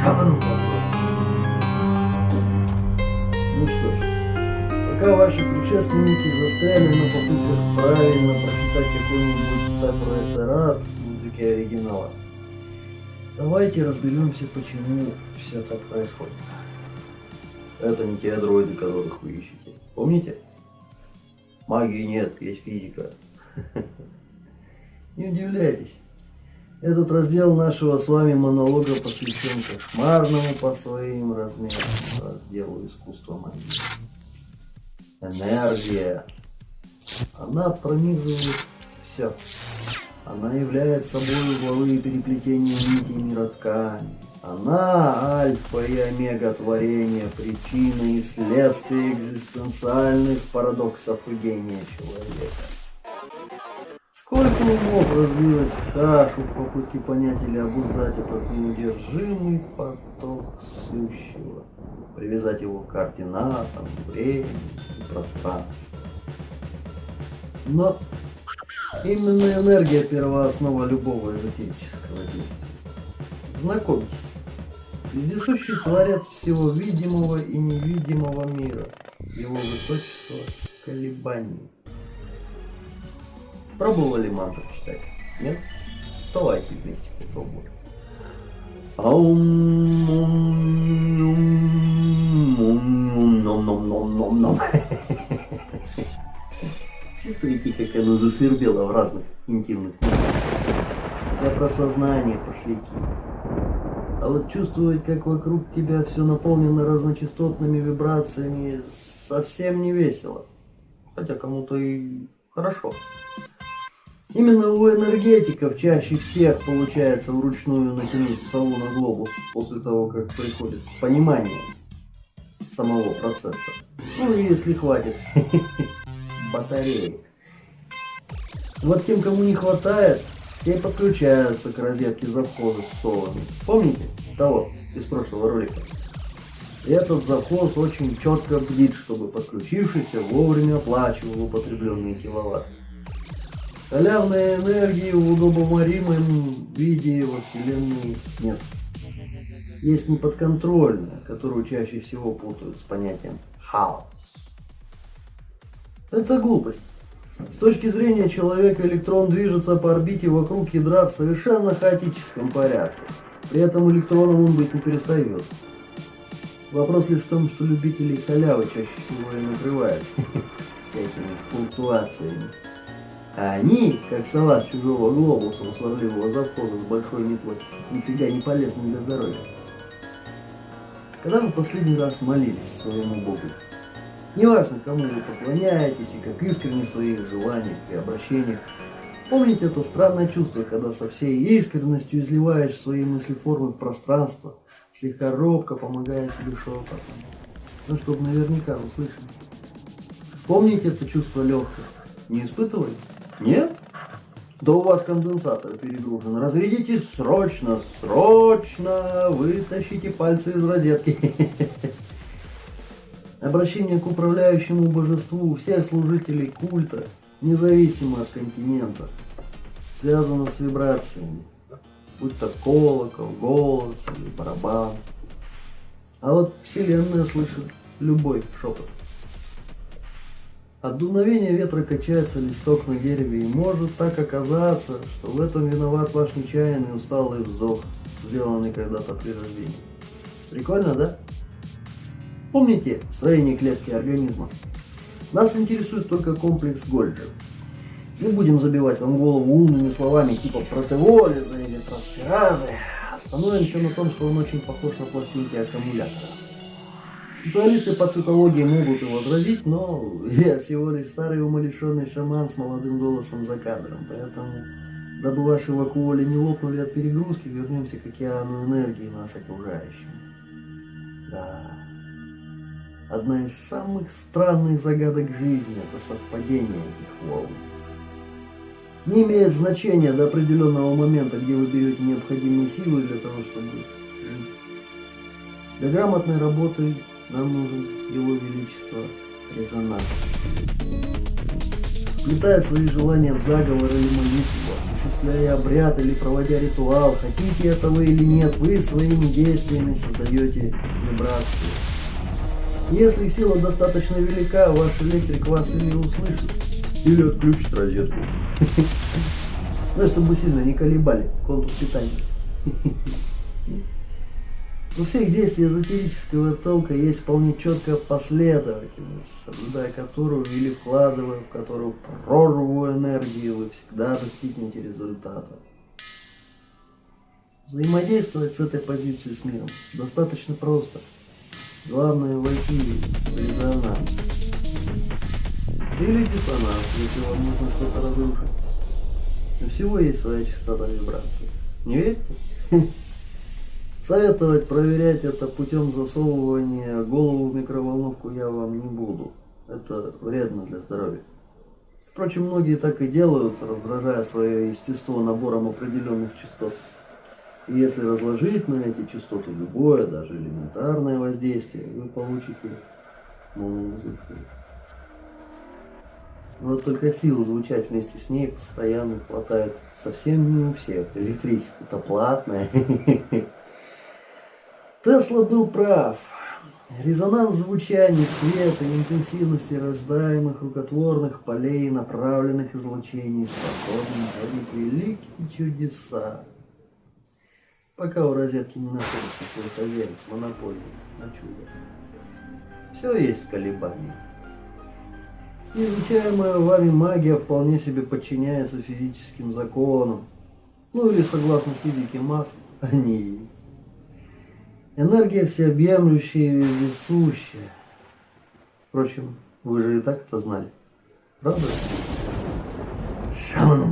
Шаману Ну что ж, пока ваши предшественники застряли на попытках правильно прочитать какой-нибудь цифровой царат в языке оригинала, давайте разберемся, почему все так происходит. Это не те дроиды, которых вы ищете. Помните? Магии нет, есть физика. Не удивляйтесь. Этот раздел нашего с вами монолога посвящен кошмарному по своим размерам разделу искусства магии. Энергия. Она пронизывает все. Она является собой угловые переплетения нитей мира ткани. Она альфа и омега творения, причина и следствие экзистенциальных парадоксов и гения человека. Сколько умов разлилось в кашу в попытке понять или обуздать этот неудержимый поток сущего, привязать его к координатам, времени и пространству. Но именно энергия первооснова любого эзотерического действия. Знакомьтесь, вездесущий творят всего видимого и невидимого мира, его высочество колебаний. Пробовали мантру читать? Нет? Давайте вместе попробуем. Ном-ном-ном-ном-ном. Чувствуете, как оно засвербело в разных интимных местах? Я про сознание пошляки. А вот чувствовать, как вокруг тебя все наполнено разночастотными вибрациями, совсем не весело. Хотя кому-то и хорошо. Именно у энергетиков чаще всех получается вручную натянуть сову на глобус после того, как приходит понимание самого процесса. Ну, если хватит батареек. Вот тем, кому не хватает, те подключаются к розетке завхоза с совами. Помните того из прошлого ролика? Этот завхоз очень четко бдит, чтобы подключившийся вовремя оплачивал употребленные киловатты. Халявной энергии в удобоваримом виде во Вселенной нет. Есть неподконтрольная, которую чаще всего путают с понятием хаос. Это глупость. С точки зрения человека электрон движется по орбите вокруг ядра в совершенно хаотическом порядке. При этом электроном он быть не перестает. Вопрос лишь в том, что любителей халявы чаще всего и накрывают всякими флуктуациями. А они, как сова с чужого глобуса у сварливого завхода с большой метлой, нифига не полезны для здоровья. Когда вы последний раз молились своему Богу? Неважно, кому вы поклоняетесь и как искренне в своих желаниях и обращениях, помните это странное чувство, когда со всей искренностью изливаешь свои мысли формы в пространство, слегка робко помогая себе шепотом, ну, чтобы наверняка услышать. Помните это чувство легкости? Не испытывали? Нет? Да у вас конденсатор перегружен. Разрядитесь срочно, срочно. Вытащите пальцы из розетки. Обращение к управляющему божеству всех служителей культа, независимо от континента, связано с вибрациями. Будь то колокол, голос или барабан. А вот Вселенная слышит любой шепот. От дуновения ветра качается листок на дереве, и может так оказаться, что в этом виноват ваш нечаянный усталый вздох, сделанный когда-то при рождении. Прикольно, да? Помните строение клетки организма? Нас интересует только комплекс Гольджи. Не будем забивать вам голову умными словами типа протеолиза или трансферазы. Остановимся на том, что он очень похож на пластинки аккумулятора. Специалисты по цитологии могут и возразить, но я всего лишь старый умалишенный шаман с молодым голосом за кадром, поэтому, дабы ваши вакуоли не лопнули от перегрузки, вернемся к океану энергии нас окружающим. Да, одна из самых странных загадок жизни – это совпадение этих волн. Не имеет значения до определенного момента, где вы берете необходимые силы для того, чтобы жить. Для грамотной работы нам нужен Его Величество резонанс. вплетая свои желания в заговор или молитву, осуществляя обряд или проводя ритуал, хотите этого или нет, вы своими действиями создаете вибрации. Если сила достаточно велика, ваш электрик вас или услышит, или отключит розетку. Ну, чтобы сильно не колебали контур питания. У всех действий эзотерического толка есть вполне четкая последовательность, соблюдая которую или вкладывая в которую прорву энергии, вы всегда достигнете результата. Взаимодействовать с этой позицией с миром достаточно просто. Главное войти в резонанс. Или диссонанс, если вам нужно что-то разрушить. У всего есть своя частота вибраций. Не верите? Советовать проверять это путем засовывания голову в микроволновку я вам не буду. Это вредно для здоровья. Впрочем, многие так и делают, раздражая свое естество набором определенных частот. И если разложить на эти частоты любое, даже элементарное воздействие, вы получите музыку. Вот только сил звучать вместе с ней постоянно хватает совсем не у всех. Электричество-то платное. Тесла был прав. Резонанс звучания, света и интенсивности рождаемых рукотворных полей направленных излучений способен творить великие чудеса. Пока у розетки не находится свой хозяин с монополией на чудо. Все есть колебания. Изучаемая вами магия вполне себе подчиняется физическим законам. Ну или согласно физике масс, они Энергия всеобъемлющая и весущая. Впрочем, вы же и так это знали. Правда? Шаман